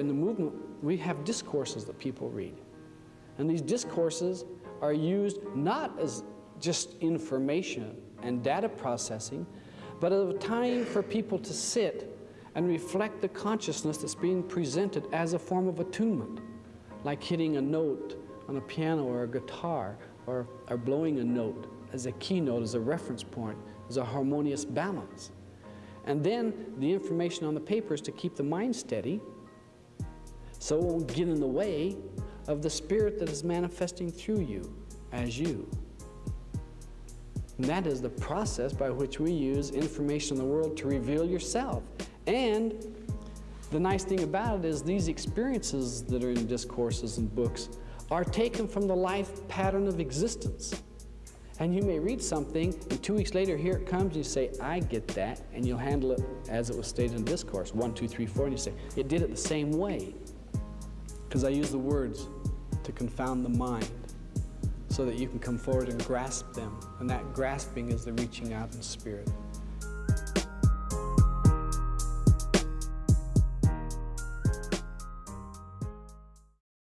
In the movement, we have discourses that people read. And these discourses are used not as just information and data processing, but as a time for people to sit and reflect the consciousness that's being presented as a form of attunement, like hitting a note on a piano or a guitar, or, or blowing a note as a keynote, as a reference point, as a harmonious balance. And then the information on the paper is to keep the mind steady so it won't get in the way of the spirit that is manifesting through you as you. And that is the process by which we use information in the world to reveal yourself. And the nice thing about it is these experiences that are in discourses and books are taken from the life pattern of existence. And you may read something, and two weeks later, here it comes, and you say, I get that, and you'll handle it as it was stated in discourse, one, two, three, four, and you say, it did it the same way because I use the words to confound the mind so that you can come forward and grasp them. And that grasping is the reaching out in spirit.